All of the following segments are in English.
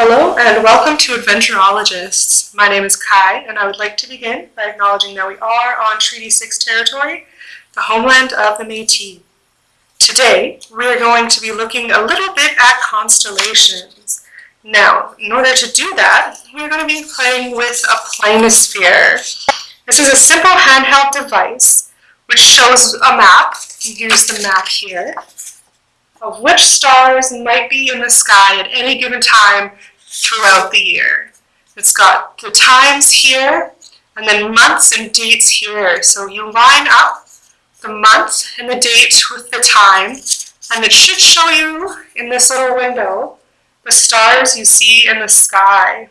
Hello and welcome to Adventurologists. My name is Kai and I would like to begin by acknowledging that we are on Treaty 6 territory, the homeland of the Métis. Today, we are going to be looking a little bit at constellations. Now, in order to do that, we're going to be playing with a planisphere. This is a simple handheld device which shows a map, Here's the map here, of which stars might be in the sky at any given time throughout the year. It's got the times here, and then months and dates here. So you line up the month and the date with the time, and it should show you in this little window the stars you see in the sky.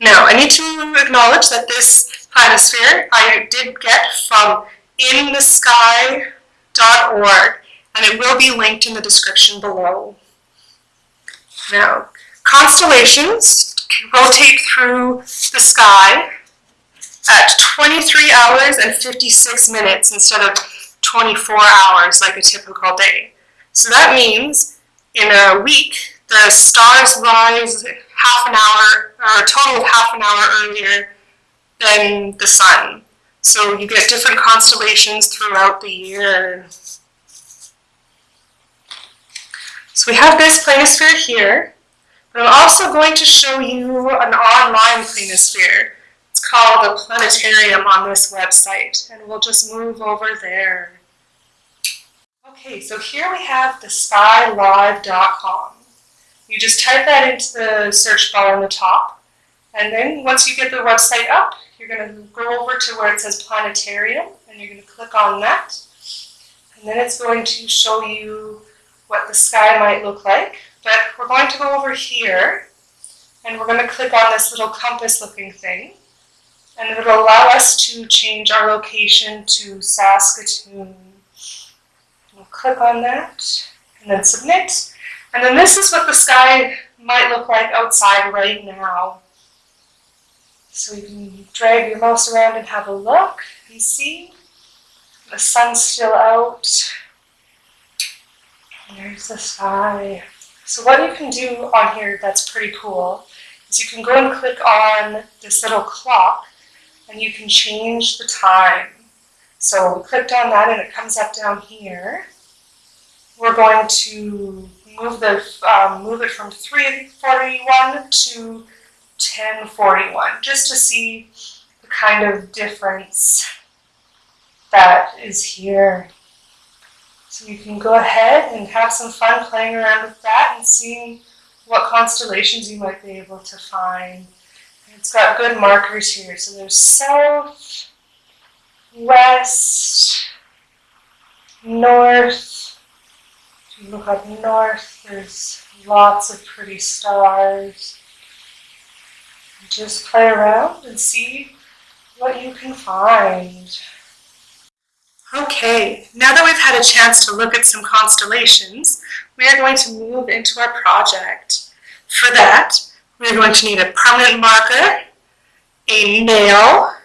Now, I need to acknowledge that this planisphere I did get from inthesky.org, and it will be linked in the description below. Now, constellations rotate through the sky at 23 hours and 56 minutes instead of 24 hours like a typical day. So that means in a week, the stars rise half an hour, or a total of half an hour earlier than the sun. So you get different constellations throughout the year. So we have this planisphere here, but I'm also going to show you an online planisphere. It's called the planetarium on this website, and we'll just move over there. Okay, so here we have the skylive.com. You just type that into the search bar on the top, and then once you get the website up, you're going to go over to where it says planetarium, and you're going to click on that, and then it's going to show you what the sky might look like. But we're going to go over here and we're going to click on this little compass looking thing and it'll allow us to change our location to Saskatoon. We'll click on that and then submit. And then this is what the sky might look like outside right now. So you can drag your mouse around and have a look and see. The sun's still out. There's the sky. So what you can do on here that's pretty cool is you can go and click on this little clock and you can change the time. So we clicked on that and it comes up down here. We're going to move the um, move it from 341 to 1041 just to see the kind of difference that is here. So you can go ahead and have some fun playing around with that and seeing what constellations you might be able to find. It's got good markers here. So there's south, west, north. If you look up north, there's lots of pretty stars. Just play around and see what you can find. Okay, now that we've had a chance to look at some constellations, we are going to move into our project. For that, we're going to need a permanent marker, a nail,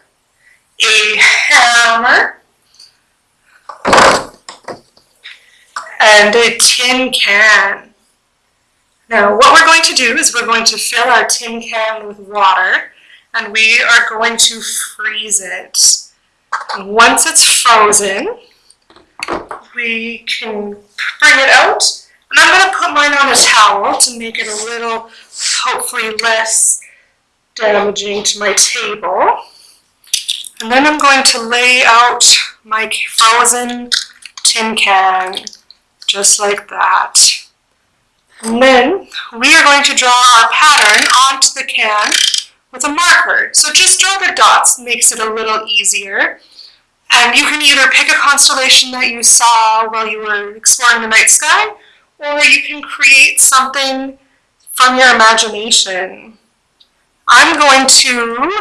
a hammer, and a tin can. Now, what we're going to do is we're going to fill our tin can with water, and we are going to freeze it. Once it's frozen, we can bring it out. And I'm going to put mine on a towel to make it a little, hopefully less damaging to my table. And then I'm going to lay out my frozen tin can, just like that. And then we are going to draw our pattern onto the can with a marker. So just draw the dots, makes it a little easier. And you can either pick a constellation that you saw while you were exploring the night sky, or you can create something from your imagination. I'm going to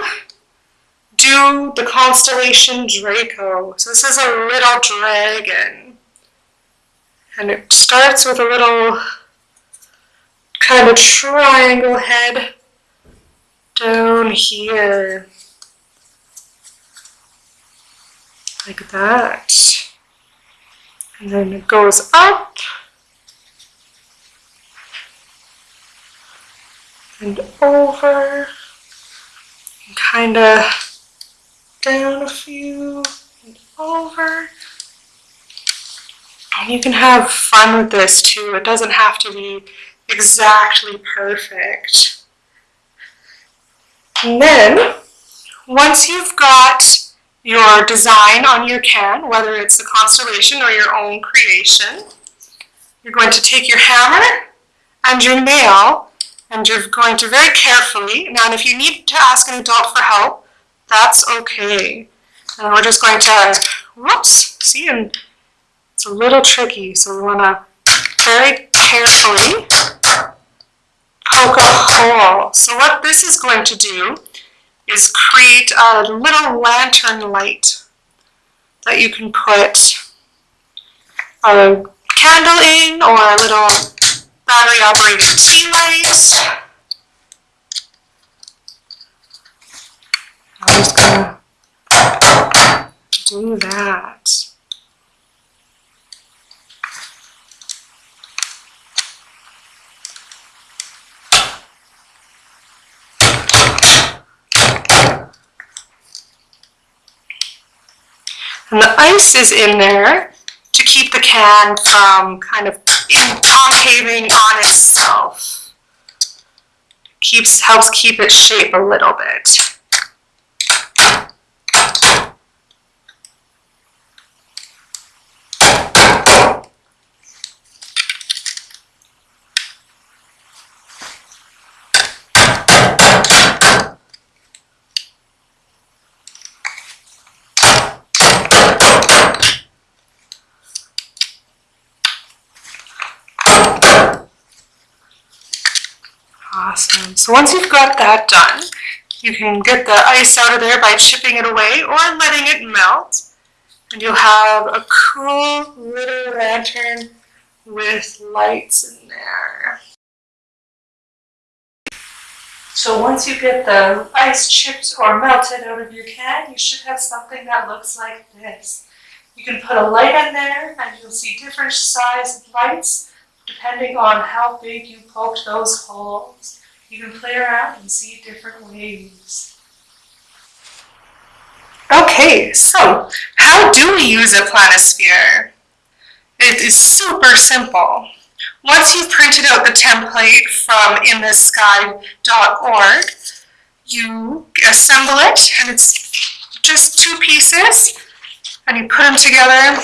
do the constellation Draco. So this is a little dragon. And it starts with a little kind of triangle head down here. Like that. And then it goes up. and over, and kind of down a few and over. And you can have fun with this too. It doesn't have to be exactly perfect. And then, once you've got your design on your can, whether it's a constellation or your own creation, you're going to take your hammer and your nail and you're going to very carefully, now if you need to ask an adult for help, that's okay. And we're just going to, whoops, see, and it's a little tricky, so we want to very carefully poke a hole. So what this is going to do is create a little lantern light that you can put a candle in or a little battery operated tea light. I'm just gonna do that. And the ice is in there to keep the can from kind of concaving on itself. Keeps, helps keep its shape a little bit. Awesome. So once you've got that done, you can get the ice out of there by chipping it away or letting it melt. And you'll have a cool little lantern with lights in there. So once you get the ice chipped or melted out of your can, you should have something that looks like this. You can put a light in there and you'll see different sized lights depending on how big you poked those holes. You can play around and see different ways. Okay, so how do we use a planisphere? It is super simple. Once you've printed out the template from inthesky.org, you assemble it, and it's just two pieces, and you put them together.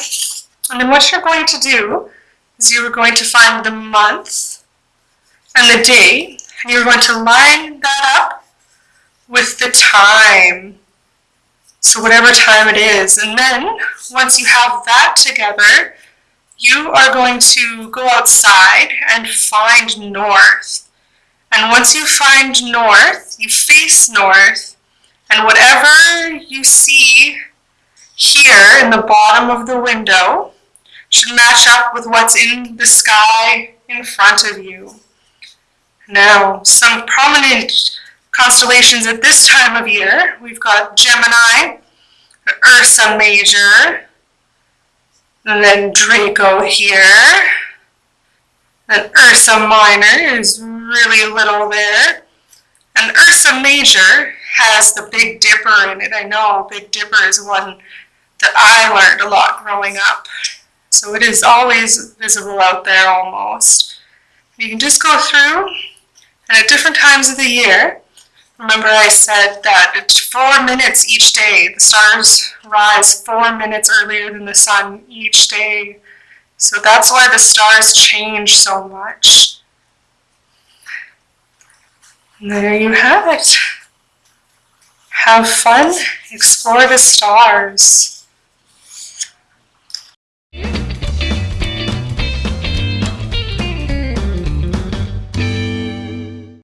And then what you're going to do is you're going to find the month and the day, and you're going to line that up with the time. So whatever time it is. And then once you have that together, you are going to go outside and find north. And once you find north, you face north, and whatever you see here in the bottom of the window, should match up with what's in the sky in front of you. Now, some prominent constellations at this time of year, we've got Gemini, Ursa Major, and then Draco here. And Ursa Minor is really little there. And Ursa Major has the Big Dipper in it. I know Big Dipper is one that I learned a lot growing up. So it is always visible out there almost. You can just go through and at different times of the year, remember I said that it's four minutes each day. The stars rise four minutes earlier than the sun each day. So that's why the stars change so much. And there you have it. Have fun, explore the stars.